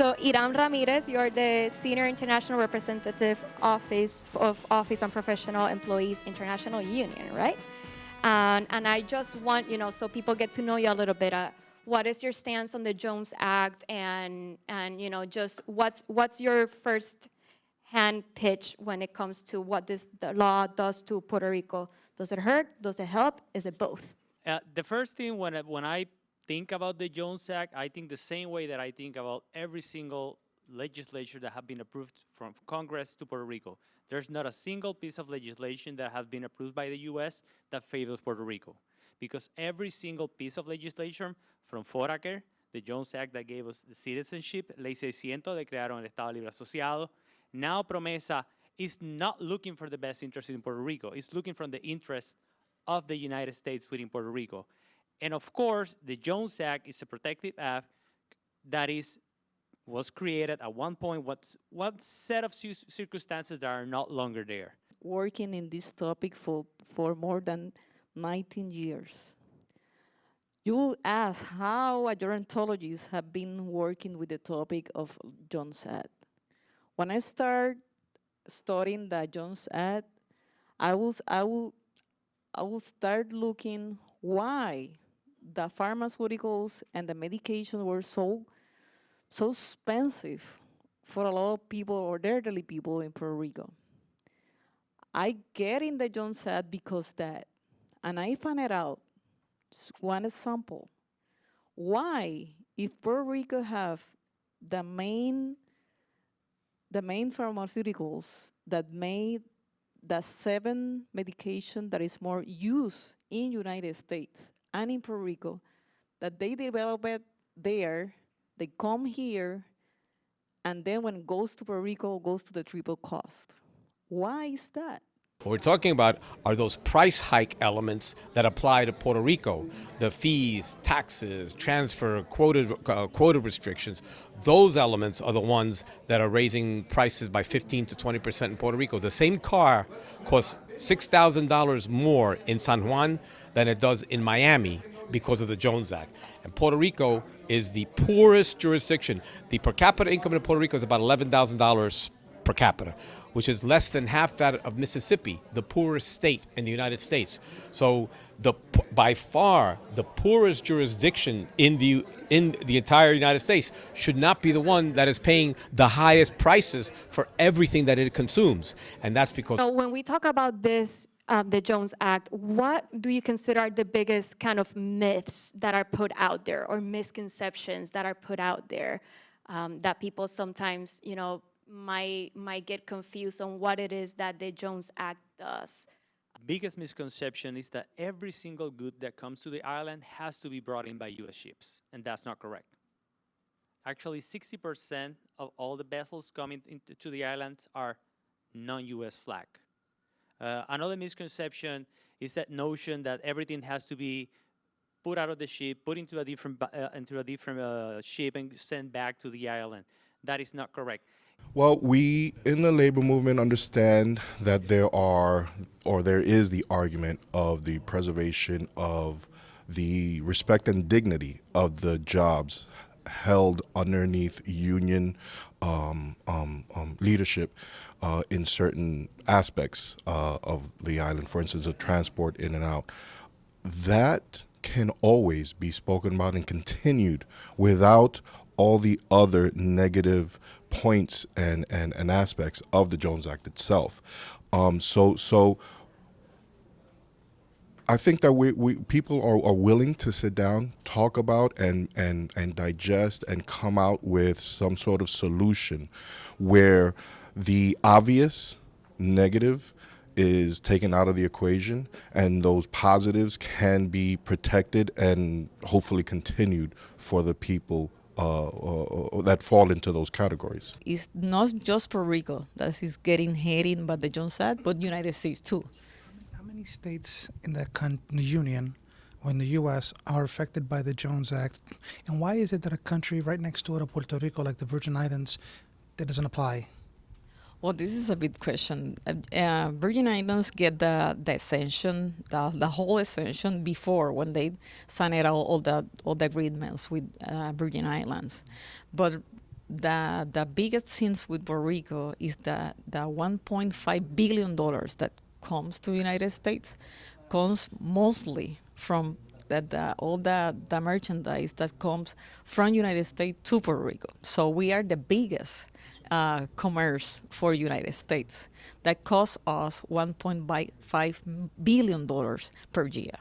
So Iram Ramirez, you're the Senior International Representative Office of Office on Professional Employees International Union, right? And, and I just want, you know, so people get to know you a little bit. Uh, what is your stance on the Jones Act and, and you know, just what's, what's your first hand pitch when it comes to what this law does to Puerto Rico? Does it hurt? Does it help? Is it both? Uh, the first thing when when I think about the Jones Act, I think the same way that I think about every single legislature that have been approved from Congress to Puerto Rico. There's not a single piece of legislation that has been approved by the U.S. that favors Puerto Rico. Because every single piece of legislation, from Foraker, the Jones Act that gave us the citizenship, Ley 600 de crearon el Estado Libre Asociado, now Promesa is not looking for the best interest in Puerto Rico. It's looking from the interest of the United States within Puerto Rico. And of course, the Jones Act is a protective act that is was created at one point, what's one set of circumstances that are not longer there. Working in this topic for, for more than 19 years. You will ask how a gerontologist have been working with the topic of Jones Act. When I start studying the Jones Act, I will, I will, I will start looking why the pharmaceuticals and the medication were so, so expensive for a lot of people or elderly people in Puerto Rico. I get in the Jones Act because that, and I found it out, one example, why, if Puerto Rico have the main, the main pharmaceuticals that made the seven medication that is more used in United States and in Puerto Rico, that they develop it there, they come here, and then when it goes to Puerto Rico, goes to the triple cost. Why is that? What we're talking about are those price hike elements that apply to Puerto Rico. The fees, taxes, transfer, quota, uh, quota restrictions. Those elements are the ones that are raising prices by 15 to 20% in Puerto Rico. The same car costs $6,000 more in San Juan than it does in Miami because of the Jones Act. And Puerto Rico is the poorest jurisdiction. The per capita income in Puerto Rico is about $11,000 per capita, which is less than half that of Mississippi, the poorest state in the United States. So the by far the poorest jurisdiction in the in the entire United States should not be the one that is paying the highest prices for everything that it consumes, and that's because. So when we talk about this um, the Jones Act, what do you consider the biggest kind of myths that are put out there or misconceptions that are put out there um, that people sometimes, you know, might, might get confused on what it is that the Jones Act does? Biggest misconception is that every single good that comes to the island has to be brought in by U.S. ships, and that's not correct. Actually, 60% of all the vessels coming into the island are non-U.S. flag. Uh, another misconception is that notion that everything has to be put out of the ship, put into a different uh, into a different uh, ship, and sent back to the island. That is not correct. Well, we in the labor movement understand that there are, or there is the argument of the preservation of the respect and dignity of the jobs held underneath union um, um, um, leadership uh, in certain aspects uh, of the island, for instance, of transport in and out. That can always be spoken about and continued without all the other negative points and, and, and aspects of the Jones Act itself. Um, so, so I think that we, we people are, are willing to sit down, talk about, and, and, and digest, and come out with some sort of solution where the obvious negative is taken out of the equation and those positives can be protected and hopefully continued for the people Uh, uh, uh, that fall into those categories. It's not just Puerto Rico that is getting hit by the Jones Act, but United States too How many states in the, in the Union or in the U.S. are affected by the Jones Act? And why is it that a country right next door to Puerto Rico, like the Virgin Islands, that doesn't apply? Well, this is a big question. Uh, uh, Virgin Islands get the, the exemption, the, the whole exemption before when they signed all, all the all the agreements with uh, Virgin Islands, but the the biggest sins with Puerto Rico is that the 1.5 billion dollars that comes to the United States comes mostly from that the, all the, the merchandise that comes from United States to Puerto Rico. So we are the biggest uh, commerce for United States that costs us 1.5 billion dollars per year.